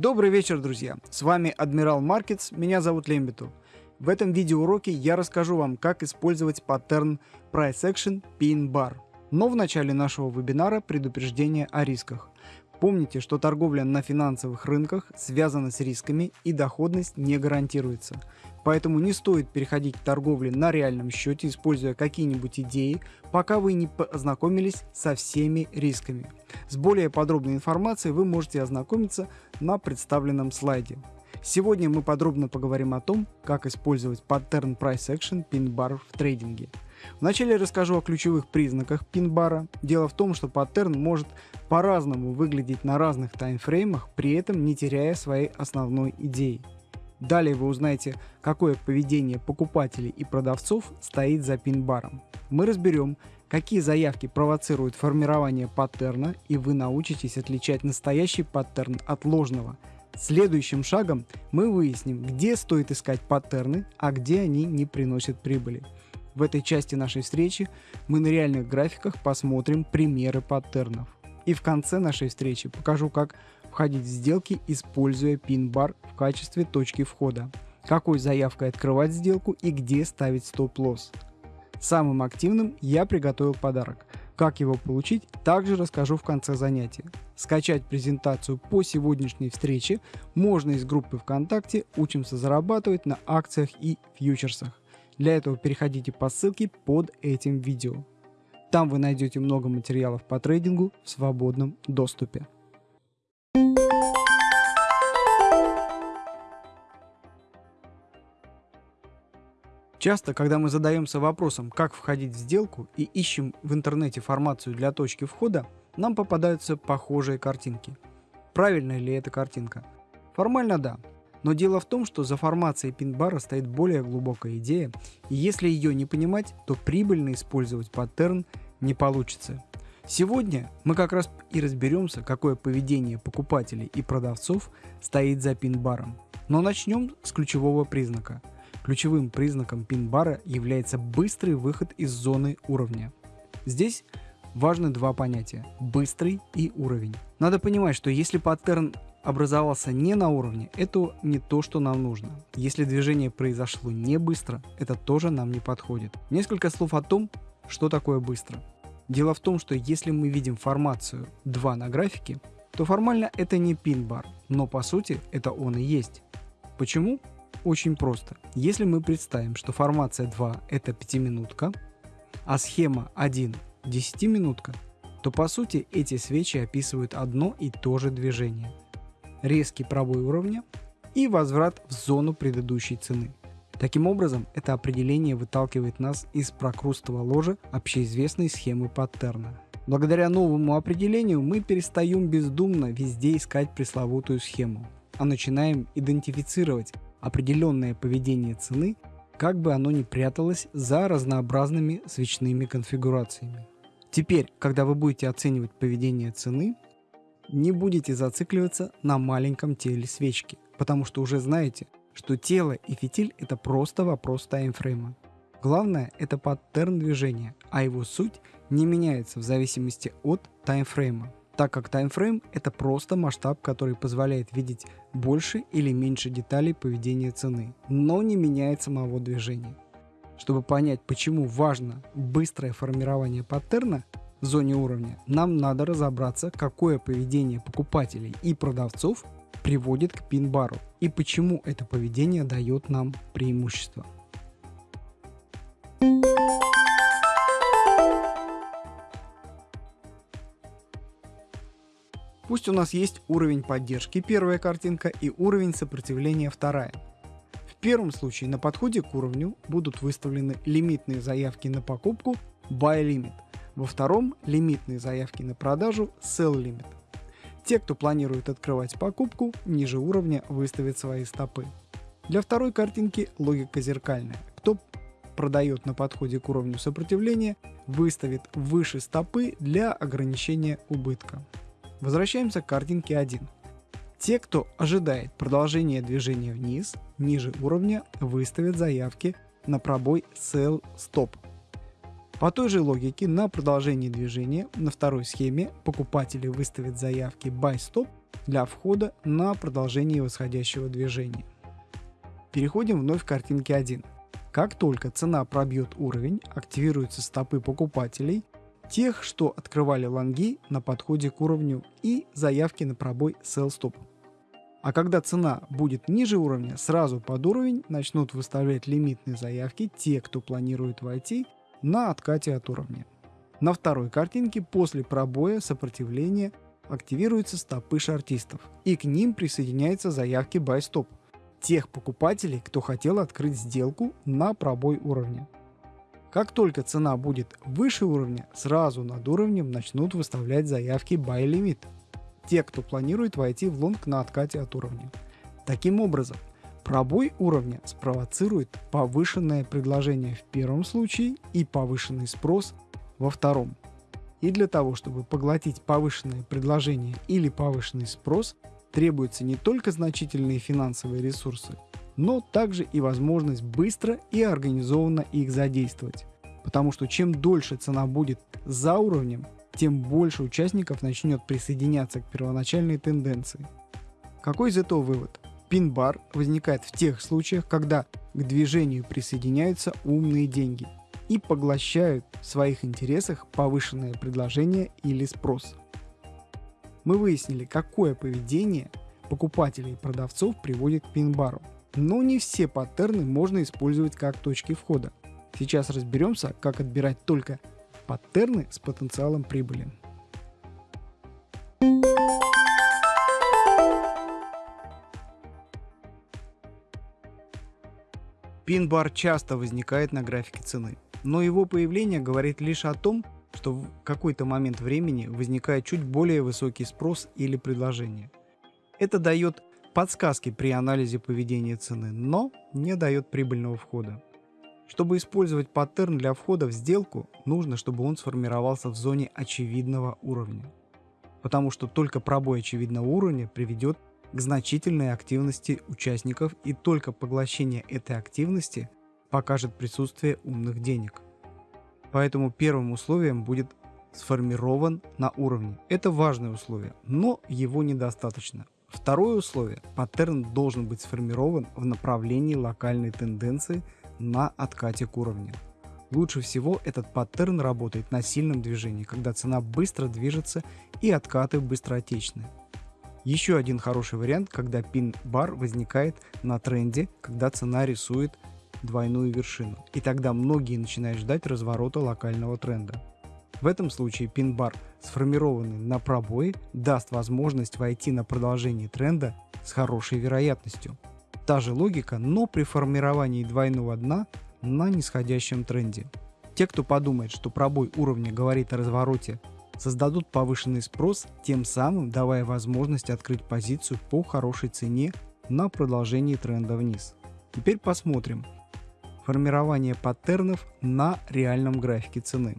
Добрый вечер, друзья! С вами Адмирал Маркетс, меня зовут Лембиту. В этом видеоуроке я расскажу вам, как использовать паттерн Price Action Pin Bar. Но в начале нашего вебинара предупреждение о рисках. Помните, что торговля на финансовых рынках связана с рисками и доходность не гарантируется. Поэтому не стоит переходить к торговле на реальном счете, используя какие-нибудь идеи, пока вы не познакомились со всеми рисками. С более подробной информацией вы можете ознакомиться на представленном слайде. Сегодня мы подробно поговорим о том, как использовать паттерн Price Action Pin Bar в трейдинге. Вначале расскажу о ключевых признаках пин-бара. Дело в том, что паттерн может по-разному выглядеть на разных таймфреймах, при этом не теряя своей основной идеи. Далее вы узнаете, какое поведение покупателей и продавцов стоит за пин-баром. Мы разберем, какие заявки провоцируют формирование паттерна, и вы научитесь отличать настоящий паттерн от ложного. Следующим шагом мы выясним, где стоит искать паттерны, а где они не приносят прибыли. В этой части нашей встречи мы на реальных графиках посмотрим примеры паттернов. И в конце нашей встречи покажу, как входить в сделки, используя пин-бар в качестве точки входа, какой заявкой открывать сделку и где ставить стоп-лосс. Самым активным я приготовил подарок. Как его получить, также расскажу в конце занятия. Скачать презентацию по сегодняшней встрече можно из группы ВКонтакте «Учимся зарабатывать на акциях и фьючерсах». Для этого переходите по ссылке под этим видео. Там вы найдете много материалов по трейдингу в свободном доступе. Часто, когда мы задаемся вопросом, как входить в сделку и ищем в интернете формацию для точки входа, нам попадаются похожие картинки. Правильная ли эта картинка? Формально да, но дело в том, что за формацией пин-бара стоит более глубокая идея, и если ее не понимать, то прибыльно использовать паттерн не получится. Сегодня мы как раз и разберемся, какое поведение покупателей и продавцов стоит за пин-баром. Но начнем с ключевого признака – Ключевым признаком пин-бара является быстрый выход из зоны уровня. Здесь важны два понятия – быстрый и уровень. Надо понимать, что если паттерн образовался не на уровне, это не то, что нам нужно. Если движение произошло не быстро, это тоже нам не подходит. Несколько слов о том, что такое быстро. Дело в том, что если мы видим формацию 2 на графике, то формально это не пин-бар, но по сути это он и есть. Почему? Очень просто. Если мы представим, что формация 2 это 5-минутка, а схема 1 10-минутка, то по сути эти свечи описывают одно и то же движение. Резкий пробой уровня и возврат в зону предыдущей цены. Таким образом, это определение выталкивает нас из прокрустого ложа общеизвестной схемы паттерна. Благодаря новому определению мы перестаем бездумно везде искать пресловутую схему, а начинаем идентифицировать определенное поведение цены, как бы оно ни пряталось за разнообразными свечными конфигурациями. Теперь, когда вы будете оценивать поведение цены, не будете зацикливаться на маленьком теле свечки, потому что уже знаете, что тело и фитиль это просто вопрос таймфрейма. Главное это паттерн движения, а его суть не меняется в зависимости от таймфрейма так как таймфрейм — это просто масштаб, который позволяет видеть больше или меньше деталей поведения цены, но не меняет самого движения. Чтобы понять, почему важно быстрое формирование паттерна зоне уровня, нам надо разобраться, какое поведение покупателей и продавцов приводит к пин-бару и почему это поведение дает нам преимущество. Пусть у нас есть уровень поддержки, первая картинка, и уровень сопротивления, вторая. В первом случае на подходе к уровню будут выставлены лимитные заявки на покупку Buy Limit, во втором лимитные заявки на продажу Sell Limit. Те, кто планирует открывать покупку, ниже уровня выставят свои стопы. Для второй картинки логика зеркальная. Кто продает на подходе к уровню сопротивления, выставит выше стопы для ограничения убытка. Возвращаемся к картинке 1. Те, кто ожидает продолжения движения вниз, ниже уровня, выставят заявки на пробой Sell Stop. По той же логике на продолжение движения на второй схеме покупатели выставят заявки Buy Stop для входа на продолжение восходящего движения. Переходим вновь к картинке 1. Как только цена пробьет уровень, активируются стопы покупателей, тех, что открывали лонги на подходе к уровню и заявки на пробой sell stop. А когда цена будет ниже уровня, сразу под уровень начнут выставлять лимитные заявки те, кто планирует войти на откате от уровня. На второй картинке после пробоя сопротивления активируются стопы шартистов, и к ним присоединяются заявки buy stop тех покупателей, кто хотел открыть сделку на пробой уровня. Как только цена будет выше уровня, сразу над уровнем начнут выставлять заявки buy limit. Те, кто планирует войти в лонг на откате от уровня. Таким образом, пробой уровня спровоцирует повышенное предложение в первом случае и повышенный спрос во втором. И для того, чтобы поглотить повышенное предложение или повышенный спрос, требуются не только значительные финансовые ресурсы, но также и возможность быстро и организованно их задействовать. Потому что чем дольше цена будет за уровнем, тем больше участников начнет присоединяться к первоначальной тенденции. Какой из этого вывод? Пин-бар возникает в тех случаях, когда к движению присоединяются умные деньги и поглощают в своих интересах повышенное предложение или спрос мы выяснили, какое поведение покупателей и продавцов приводит к пин-бару. Но не все паттерны можно использовать как точки входа. Сейчас разберемся, как отбирать только паттерны с потенциалом прибыли. Пин-бар часто возникает на графике цены, но его появление говорит лишь о том, что в какой-то момент времени возникает чуть более высокий спрос или предложение. Это дает подсказки при анализе поведения цены, но не дает прибыльного входа. Чтобы использовать паттерн для входа в сделку, нужно, чтобы он сформировался в зоне очевидного уровня. Потому что только пробой очевидного уровня приведет к значительной активности участников и только поглощение этой активности покажет присутствие умных денег. Поэтому первым условием будет сформирован на уровне. Это важное условие, но его недостаточно. Второе условие – паттерн должен быть сформирован в направлении локальной тенденции на откате к уровню. Лучше всего этот паттерн работает на сильном движении, когда цена быстро движется и откаты быстротечны. Еще один хороший вариант, когда пин-бар возникает на тренде, когда цена рисует двойную вершину, и тогда многие начинают ждать разворота локального тренда. В этом случае пин-бар, сформированный на пробое, даст возможность войти на продолжение тренда с хорошей вероятностью. Та же логика, но при формировании двойного дна на нисходящем тренде. Те, кто подумает, что пробой уровня говорит о развороте, создадут повышенный спрос, тем самым давая возможность открыть позицию по хорошей цене на продолжении тренда вниз. Теперь посмотрим, формирование паттернов на реальном графике цены.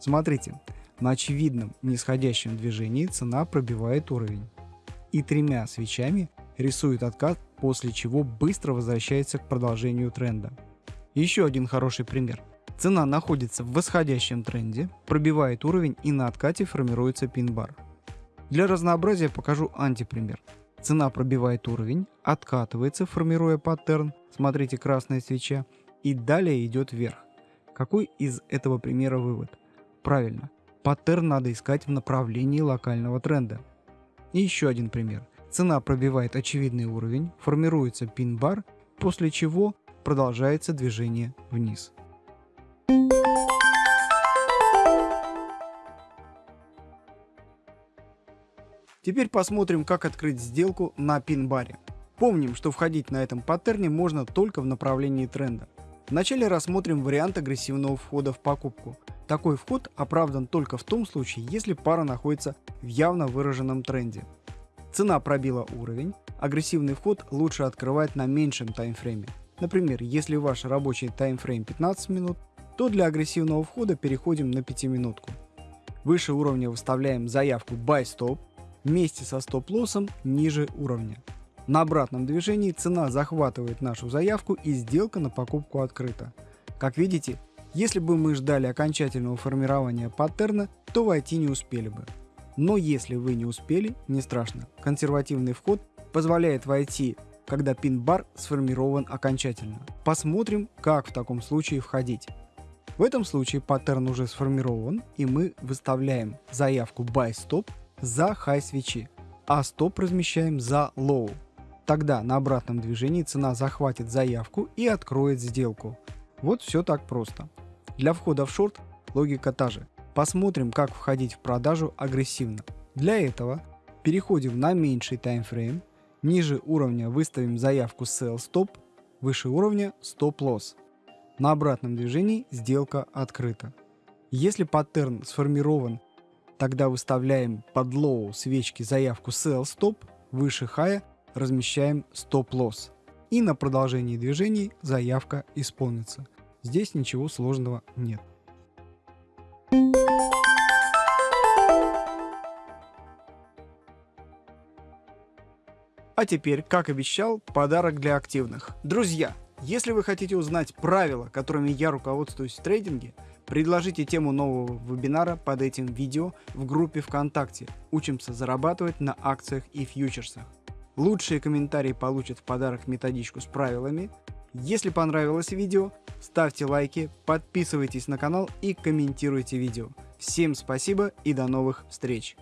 Смотрите, на очевидном нисходящем движении цена пробивает уровень и тремя свечами рисует откат, после чего быстро возвращается к продолжению тренда. Еще один хороший пример. Цена находится в восходящем тренде, пробивает уровень и на откате формируется пин-бар. Для разнообразия покажу антипример. Цена пробивает уровень, откатывается, формируя паттерн, смотрите красная свеча, и далее идет вверх. Какой из этого примера вывод? Правильно, паттерн надо искать в направлении локального тренда. И еще один пример. Цена пробивает очевидный уровень, формируется пин-бар, после чего продолжается движение вниз. Теперь посмотрим, как открыть сделку на пин-баре. Помним, что входить на этом паттерне можно только в направлении тренда. Вначале рассмотрим вариант агрессивного входа в покупку. Такой вход оправдан только в том случае, если пара находится в явно выраженном тренде. Цена пробила уровень, агрессивный вход лучше открывать на меньшем таймфрейме. Например, если ваш рабочий таймфрейм 15 минут, то для агрессивного входа переходим на 5 минутку. Выше уровня выставляем заявку Buy Stop, вместе со стоп-лоссом ниже уровня. На обратном движении цена захватывает нашу заявку и сделка на покупку открыта. Как видите, если бы мы ждали окончательного формирования паттерна, то войти не успели бы. Но если вы не успели, не страшно. Консервативный вход позволяет войти, когда пин-бар сформирован окончательно. Посмотрим, как в таком случае входить. В этом случае паттерн уже сформирован, и мы выставляем заявку buy stop за high свечи, а стоп размещаем за low. Тогда на обратном движении цена захватит заявку и откроет сделку. Вот все так просто. Для входа в шорт логика та же. Посмотрим, как входить в продажу агрессивно. Для этого переходим на меньший таймфрейм, ниже уровня выставим заявку Sell Stop, выше уровня Stop Loss. На обратном движении сделка открыта. Если паттерн сформирован, тогда выставляем под Low свечки заявку Sell Stop, выше High размещаем Stop Loss. И на продолжении движений заявка исполнится. Здесь ничего сложного нет. А теперь, как обещал, подарок для активных. Друзья, если вы хотите узнать правила, которыми я руководствуюсь в трейдинге, предложите тему нового вебинара под этим видео в группе ВКонтакте «Учимся зарабатывать на акциях и фьючерсах». Лучшие комментарии получат в подарок методичку с правилами. Если понравилось видео, ставьте лайки, подписывайтесь на канал и комментируйте видео. Всем спасибо и до новых встреч!